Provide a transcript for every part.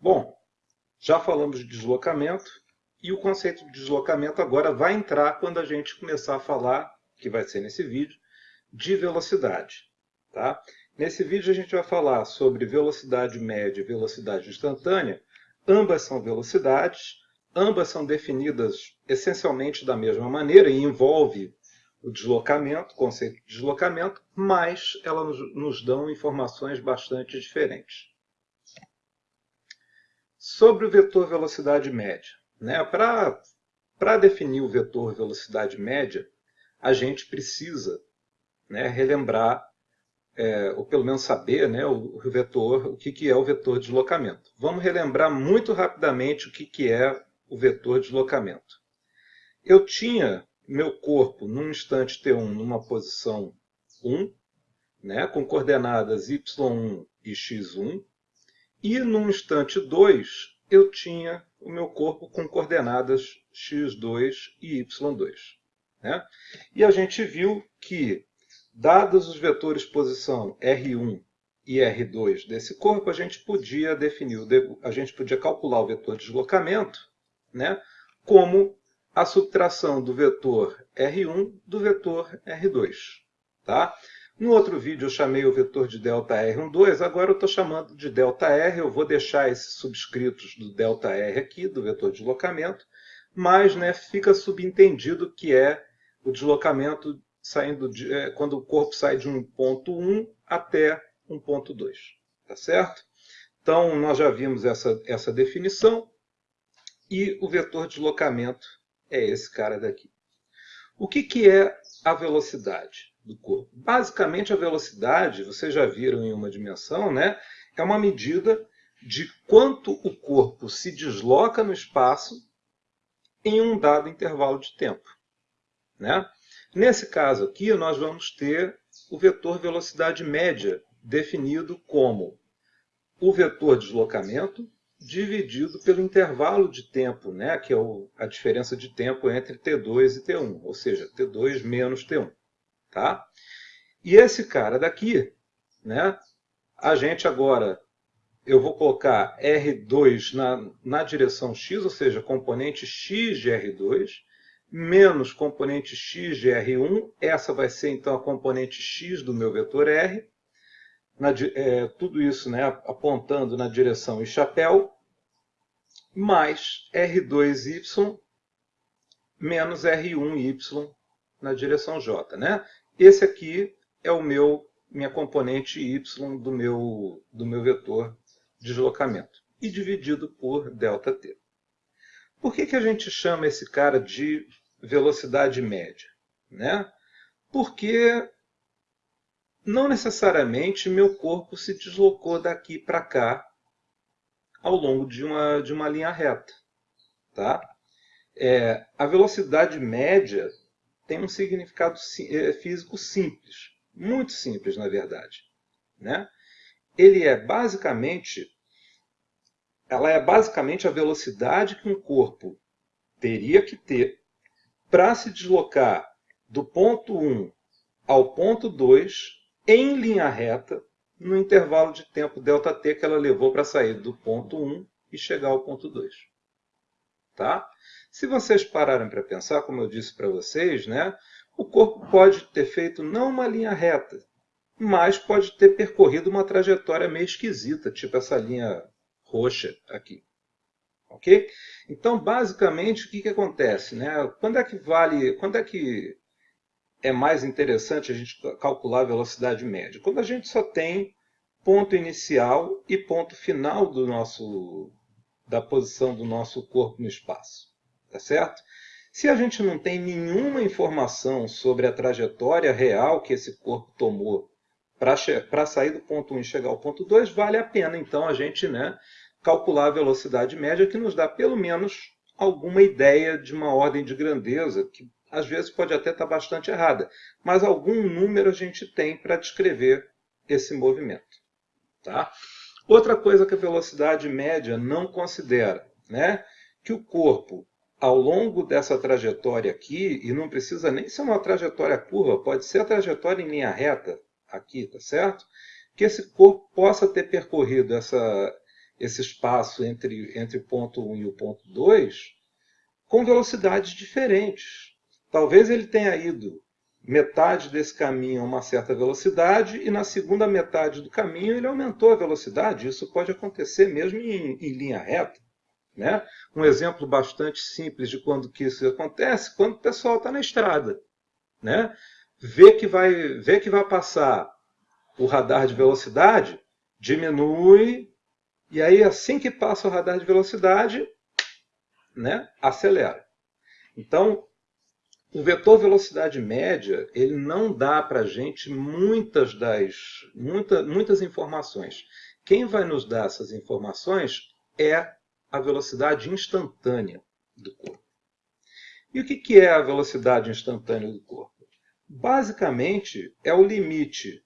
Bom, já falamos de deslocamento e o conceito de deslocamento agora vai entrar quando a gente começar a falar, que vai ser nesse vídeo, de velocidade. Tá? Nesse vídeo a gente vai falar sobre velocidade média e velocidade instantânea. Ambas são velocidades, ambas são definidas essencialmente da mesma maneira e envolve o deslocamento, o conceito de deslocamento, mas elas nos dão informações bastante diferentes. Sobre o vetor velocidade média. Né? Para definir o vetor velocidade média, a gente precisa né, relembrar, é, ou pelo menos saber né, o, o, vetor, o que, que é o vetor deslocamento. Vamos relembrar muito rapidamente o que, que é o vetor deslocamento. Eu tinha meu corpo num instante t1 numa posição 1, né, com coordenadas y1 e x1, e num instante 2 eu tinha o meu corpo com coordenadas x2 e y2. Né? E a gente viu que, dados os vetores posição R1 e R2 desse corpo, a gente podia definir, a gente podia calcular o vetor de deslocamento né, como a subtração do vetor R1 do vetor R2. Tá? No outro vídeo eu chamei o vetor de ΔR12, agora eu estou chamando de ΔR, eu vou deixar esses subscritos do ΔR aqui, do vetor de deslocamento, mas né, fica subentendido que é o deslocamento saindo de, é, quando o corpo sai de um ponto 1 até um ponto 2. Tá certo? Então, nós já vimos essa, essa definição e o vetor de deslocamento é esse cara daqui. O que, que é a velocidade? Do corpo. Basicamente, a velocidade, vocês já viram em uma dimensão, né? é uma medida de quanto o corpo se desloca no espaço em um dado intervalo de tempo. Né? Nesse caso aqui, nós vamos ter o vetor velocidade média definido como o vetor deslocamento dividido pelo intervalo de tempo, né, que é a diferença de tempo entre T2 e T1, ou seja, T2 menos T1. Tá? E esse cara daqui, né, a gente agora, eu vou colocar R2 na, na direção X, ou seja, componente X de R2, menos componente X de R1, essa vai ser então a componente X do meu vetor R, na, é, tudo isso né, apontando na direção e chapéu, mais R2Y menos R1Y na direção J. Né? Esse aqui é o meu minha componente y do meu, do meu vetor de deslocamento, e dividido por ΔT. Por que, que a gente chama esse cara de velocidade média? Né? Porque não necessariamente meu corpo se deslocou daqui para cá ao longo de uma, de uma linha reta. Tá? É, a velocidade média tem um significado é, físico simples, muito simples na verdade. Né? Ele é basicamente, ela é basicamente a velocidade que um corpo teria que ter para se deslocar do ponto 1 ao ponto 2 em linha reta no intervalo de tempo ΔT que ela levou para sair do ponto 1 e chegar ao ponto 2. Tá? Se vocês pararem para pensar, como eu disse para vocês, né, o corpo pode ter feito não uma linha reta, mas pode ter percorrido uma trajetória meio esquisita, tipo essa linha roxa aqui. Ok? Então, basicamente, o que, que acontece? Né? Quando é que vale, quando é que é mais interessante a gente calcular a velocidade média? Quando a gente só tem ponto inicial e ponto final do nosso, da posição do nosso corpo no espaço tá certo? Se a gente não tem nenhuma informação sobre a trajetória real que esse corpo tomou para sair do ponto 1 e chegar ao ponto 2, vale a pena então a gente né, calcular a velocidade média que nos dá pelo menos alguma ideia de uma ordem de grandeza, que às vezes pode até estar bastante errada, mas algum número a gente tem para descrever esse movimento. Tá? Outra coisa que a velocidade média não considera, né? que o corpo ao longo dessa trajetória aqui, e não precisa nem ser uma trajetória curva, pode ser a trajetória em linha reta aqui, tá certo? Que esse corpo possa ter percorrido essa, esse espaço entre, entre o ponto 1 e o ponto 2 com velocidades diferentes. Talvez ele tenha ido metade desse caminho a uma certa velocidade e na segunda metade do caminho ele aumentou a velocidade. Isso pode acontecer mesmo em, em linha reta. Né? Um exemplo bastante simples de quando que isso acontece, quando o pessoal está na estrada. Né? Vê, que vai, vê que vai passar o radar de velocidade, diminui, e aí assim que passa o radar de velocidade, né, acelera. Então, o vetor velocidade média, ele não dá para a gente muitas das muita, muitas informações. Quem vai nos dar essas informações é a velocidade instantânea do corpo. E o que é a velocidade instantânea do corpo? Basicamente, é o limite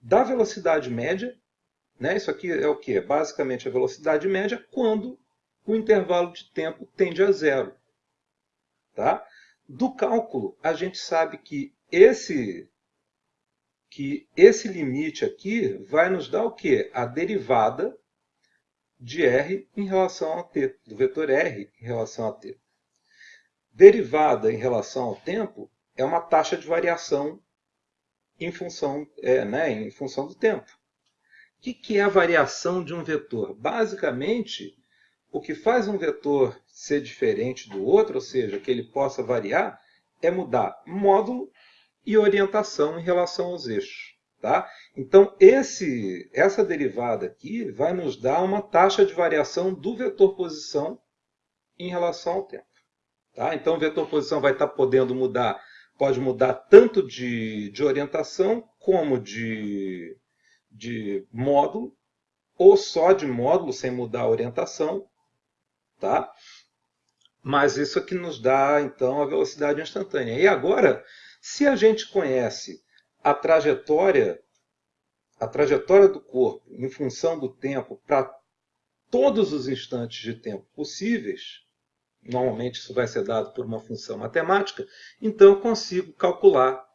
da velocidade média. Né? Isso aqui é o que? Basicamente, a velocidade média quando o intervalo de tempo tende a zero. Tá? Do cálculo, a gente sabe que esse, que esse limite aqui vai nos dar o quê? A derivada de r em relação a t, do vetor r em relação a t. Derivada em relação ao tempo é uma taxa de variação em função, é, né, em função do tempo. O que, que é a variação de um vetor? Basicamente, o que faz um vetor ser diferente do outro, ou seja, que ele possa variar, é mudar módulo e orientação em relação aos eixos. Tá? Então, esse, essa derivada aqui vai nos dar uma taxa de variação do vetor posição em relação ao tempo. Tá? Então, o vetor posição vai estar podendo mudar, pode mudar tanto de, de orientação como de, de módulo, ou só de módulo sem mudar a orientação, Tá? Mas isso aqui nos dá, então, a velocidade instantânea. E agora, se a gente conhece a trajetória, a trajetória do corpo em função do tempo para todos os instantes de tempo possíveis, normalmente isso vai ser dado por uma função matemática, então eu consigo calcular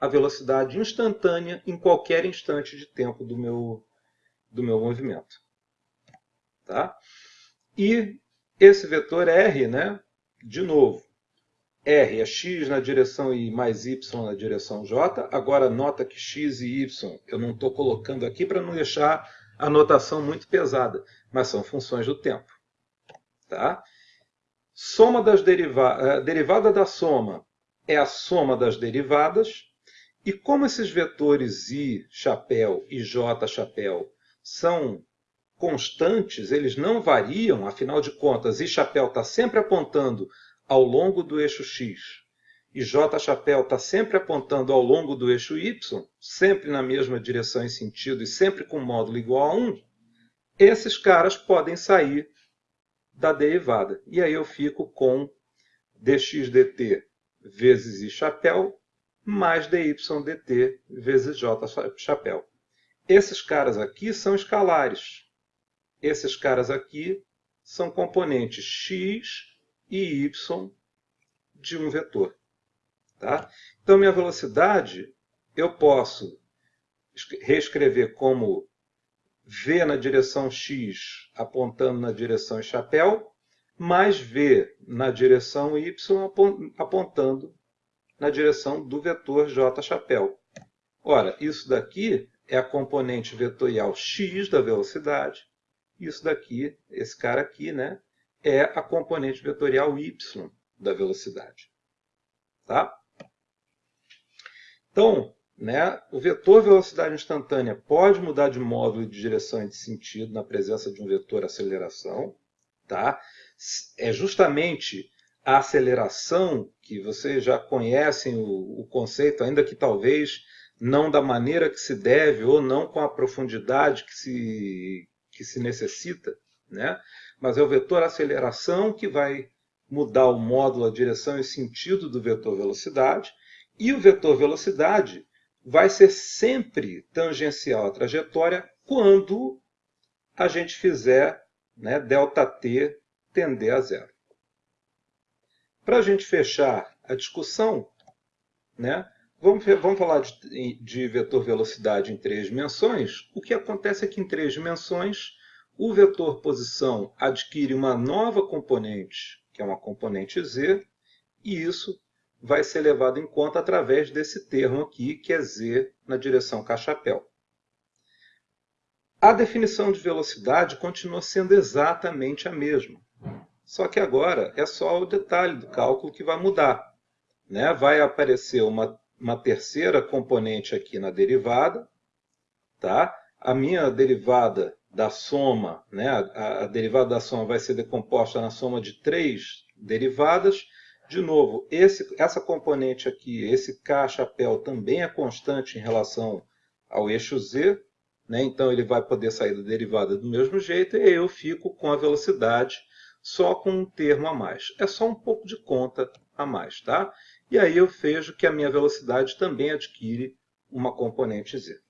a velocidade instantânea em qualquer instante de tempo do meu, do meu movimento. Tá? E esse vetor R, né, de novo, R é x na direção I mais y na direção J. Agora, nota que x e y eu não estou colocando aqui para não deixar a notação muito pesada, mas são funções do tempo. Tá? Soma das deriva eh, derivada da soma é a soma das derivadas. E como esses vetores i, chapéu e j, chapéu, são constantes, eles não variam, afinal de contas, I chapéu está sempre apontando ao longo do eixo x e J chapéu está sempre apontando ao longo do eixo y, sempre na mesma direção e sentido e sempre com módulo igual a 1, esses caras podem sair da derivada. E aí eu fico com dx dt vezes i chapéu mais dy dt vezes j chapéu. Esses caras aqui são escalares. Esses caras aqui são componentes x e y de um vetor. Tá? Então, minha velocidade eu posso reescrever como v na direção x apontando na direção chapéu, mais v na direção y apontando na direção do vetor j chapéu. Ora, isso daqui é a componente vetorial x da velocidade isso daqui, esse cara aqui, né, é a componente vetorial y da velocidade. Tá? Então, né, o vetor velocidade instantânea pode mudar de módulo de direção e de sentido na presença de um vetor aceleração. Tá? É justamente a aceleração, que vocês já conhecem o, o conceito, ainda que talvez não da maneira que se deve ou não com a profundidade que se, que se necessita, né? mas é o vetor aceleração que vai mudar o módulo, a direção e sentido do vetor velocidade, e o vetor velocidade vai ser sempre tangencial à trajetória quando a gente fizer né, ΔT tender a zero. Para a gente fechar a discussão, né, Vamos, vamos falar de, de, vetor velocidade em três dimensões. O que acontece é que em três dimensões o vetor posição adquire uma nova componente, que é uma componente z, e isso vai ser levado em conta através desse termo aqui, que é z na direção cachapéu. A definição de velocidade continua sendo exatamente a mesma. Só que agora é só o detalhe do cálculo que vai mudar. Né? Vai aparecer uma, uma terceira componente aqui na derivada. Tá? A minha derivada da soma, né? a, a derivada da soma vai ser decomposta na soma de três derivadas. De novo, esse, essa componente aqui, esse K chapéu, também é constante em relação ao eixo Z. Né? Então ele vai poder sair da derivada do mesmo jeito e eu fico com a velocidade só com um termo a mais. É só um pouco de conta a mais. Tá? E aí eu vejo que a minha velocidade também adquire uma componente z.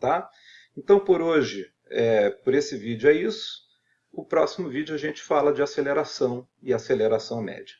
Tá? Então por hoje, é, por esse vídeo é isso. O próximo vídeo a gente fala de aceleração e aceleração média.